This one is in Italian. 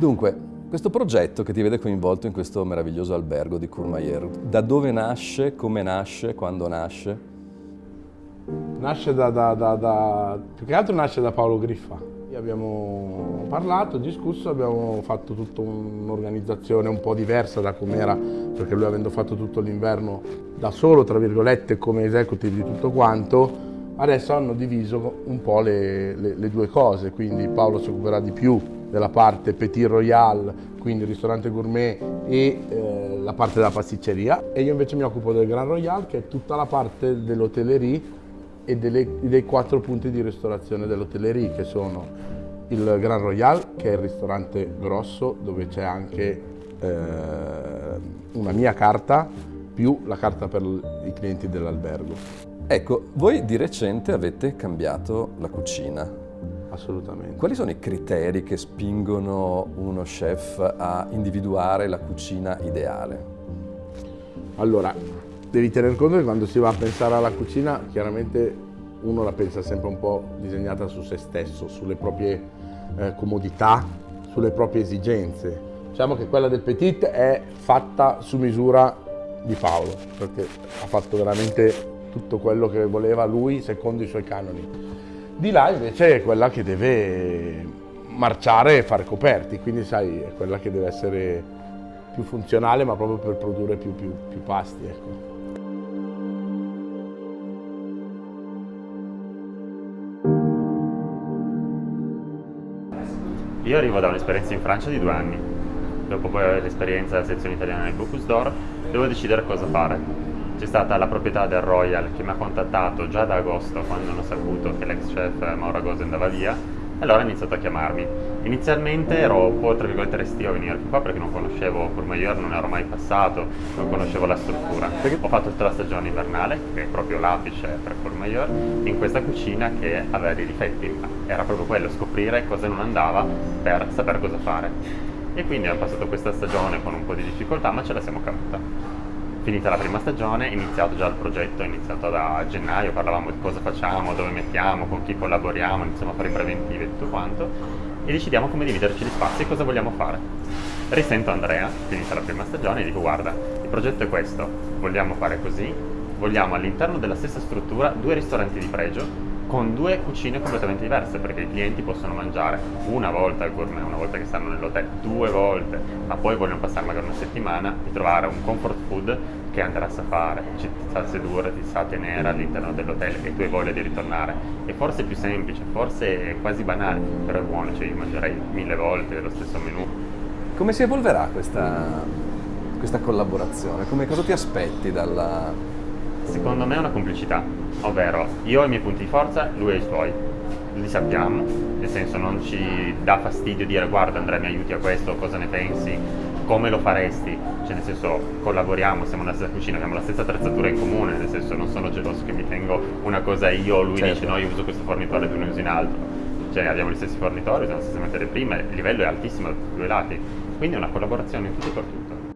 Dunque, questo progetto che ti vede coinvolto in questo meraviglioso albergo di Courmayeur, da dove nasce, come nasce, quando nasce? Nasce da, da, da, da più che altro nasce da Paolo Griffa. Abbiamo parlato, discusso, abbiamo fatto tutta un'organizzazione un po' diversa da com'era, perché lui avendo fatto tutto l'inverno da solo, tra virgolette, come executive di tutto quanto, adesso hanno diviso un po' le, le, le due cose, quindi Paolo si occuperà di più della parte Petit Royal, quindi ristorante gourmet e eh, la parte della pasticceria. E io invece mi occupo del Grand Royal che è tutta la parte dell'hotellerie e delle, dei quattro punti di ristorazione dell'hotellerie che sono il Grand Royal che è il ristorante grosso dove c'è anche eh, una mia carta più la carta per i clienti dell'albergo. Ecco, voi di recente avete cambiato la cucina, Assolutamente. Quali sono i criteri che spingono uno chef a individuare la cucina ideale? Allora, devi tener conto che quando si va a pensare alla cucina, chiaramente uno la pensa sempre un po' disegnata su se stesso, sulle proprie eh, comodità, sulle proprie esigenze. Diciamo che quella del Petit è fatta su misura di Paolo, perché ha fatto veramente tutto quello che voleva lui secondo i suoi canoni. Di là invece è quella che deve marciare e fare coperti, quindi sai, è quella che deve essere più funzionale ma proprio per produrre più, più, più pasti. Ecco. Io arrivo da un'esperienza in Francia di due anni, dopo poi l'esperienza della sezione italiana del Bocuse d'Or, devo decidere cosa fare c'è stata la proprietà del Royal che mi ha contattato già da agosto quando hanno saputo che l'ex chef Mauro Agosi andava via e allora ha iniziato a chiamarmi. Inizialmente ero un po' tra virgolette restio a venire qua perché non conoscevo Courmayeur, non ero mai passato, non conoscevo la struttura. Ho fatto tutta la stagione invernale, che è proprio l'apice per Courmayeur, in questa cucina che aveva dei difetti, ma era proprio quello, scoprire cosa non andava per sapere cosa fare. E quindi ho passato questa stagione con un po' di difficoltà, ma ce la siamo cavata finita la prima stagione, iniziato già il progetto, iniziato da gennaio, parlavamo di cosa facciamo, dove mettiamo, con chi collaboriamo, iniziamo a fare i preventivi e tutto quanto e decidiamo come dividerci gli spazi e cosa vogliamo fare. Risento Andrea, finita la prima stagione, e dico guarda, il progetto è questo, vogliamo fare così, vogliamo all'interno della stessa struttura due ristoranti di pregio con due cucine completamente diverse perché i clienti possono mangiare una volta al gourmet, una volta che stanno nell'hotel, due volte, ma poi vogliono passare magari una settimana e trovare un comfort food che andrà a fare, ci sa sedurre, ti sa tenere all'interno dell'hotel e tu hai voglia di ritornare. E forse è più semplice, forse è quasi banale, però è buono, cioè io mangerei mille volte lo stesso menù. Come si evolverà questa, questa collaborazione? Come, cosa ti aspetti dalla, Secondo me è una complicità, ovvero io ho i miei punti di forza, lui ha i suoi, li sappiamo, nel senso non ci dà fastidio dire guarda Andrea mi aiuti a questo, cosa ne pensi, come lo faresti, cioè nel senso collaboriamo, siamo nella stessa cucina, abbiamo la stessa attrezzatura in comune, nel senso non sono geloso che mi tengo una cosa io, lui certo. dice no io uso questo fornitore, tu ne usi un altro, cioè abbiamo gli stessi fornitori, usiamo le stesse materie prime, il livello è altissimo da tutti i due lati, quindi è una collaborazione in tutto e per tutto.